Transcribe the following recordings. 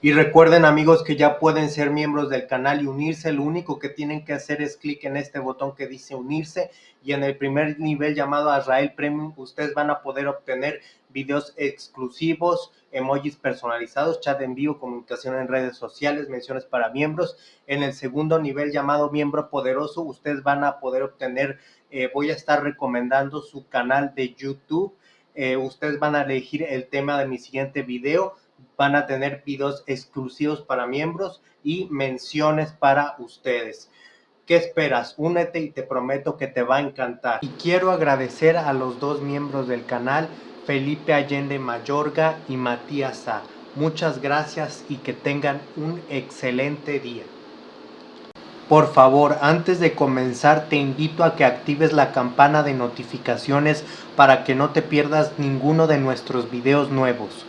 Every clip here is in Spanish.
Y recuerden amigos que ya pueden ser miembros del canal y unirse, lo único que tienen que hacer es clic en este botón que dice unirse y en el primer nivel llamado Azrael Premium ustedes van a poder obtener videos exclusivos, emojis personalizados, chat en vivo, comunicación en redes sociales, menciones para miembros. En el segundo nivel llamado miembro poderoso ustedes van a poder obtener, eh, voy a estar recomendando su canal de YouTube, eh, ustedes van a elegir el tema de mi siguiente video van a tener videos exclusivos para miembros y menciones para ustedes. ¿Qué esperas? Únete y te prometo que te va a encantar. Y quiero agradecer a los dos miembros del canal, Felipe Allende Mayorga y Matías A. Muchas gracias y que tengan un excelente día. Por favor, antes de comenzar te invito a que actives la campana de notificaciones para que no te pierdas ninguno de nuestros videos nuevos.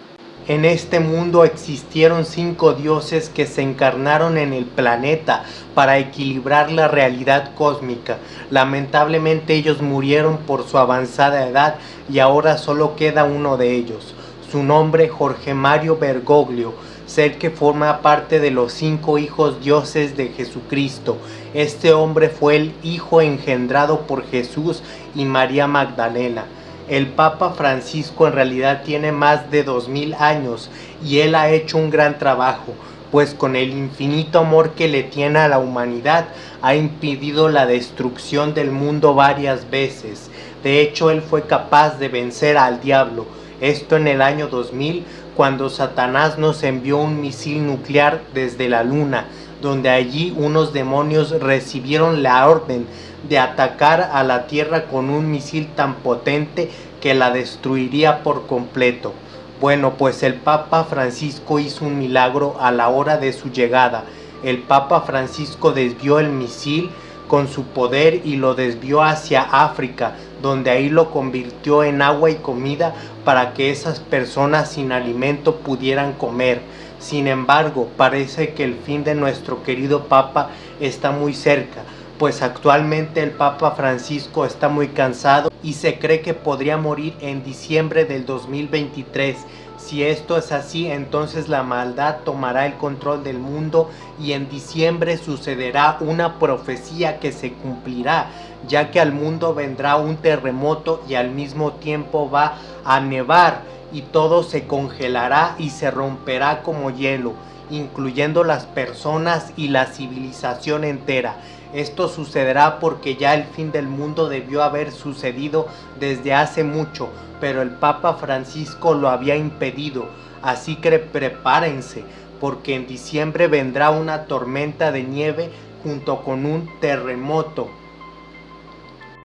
En este mundo existieron cinco dioses que se encarnaron en el planeta para equilibrar la realidad cósmica. Lamentablemente ellos murieron por su avanzada edad y ahora solo queda uno de ellos. Su nombre Jorge Mario Bergoglio, ser que forma parte de los cinco hijos dioses de Jesucristo. Este hombre fue el hijo engendrado por Jesús y María Magdalena el Papa Francisco en realidad tiene más de 2000 años y él ha hecho un gran trabajo, pues con el infinito amor que le tiene a la humanidad ha impedido la destrucción del mundo varias veces. De hecho, él fue capaz de vencer al diablo, esto en el año 2000, cuando Satanás nos envió un misil nuclear desde la luna, donde allí unos demonios recibieron la orden de atacar a la Tierra con un misil tan potente que la destruiría por completo. Bueno, pues el Papa Francisco hizo un milagro a la hora de su llegada. El Papa Francisco desvió el misil con su poder y lo desvió hacia África, donde ahí lo convirtió en agua y comida para que esas personas sin alimento pudieran comer. Sin embargo, parece que el fin de nuestro querido Papa está muy cerca, pues actualmente el Papa Francisco está muy cansado y se cree que podría morir en diciembre del 2023. Si esto es así, entonces la maldad tomará el control del mundo y en diciembre sucederá una profecía que se cumplirá, ya que al mundo vendrá un terremoto y al mismo tiempo va a nevar y todo se congelará y se romperá como hielo, incluyendo las personas y la civilización entera. Esto sucederá porque ya el fin del mundo debió haber sucedido desde hace mucho, pero el Papa Francisco lo había impedido. Así que prepárense, porque en diciembre vendrá una tormenta de nieve junto con un terremoto.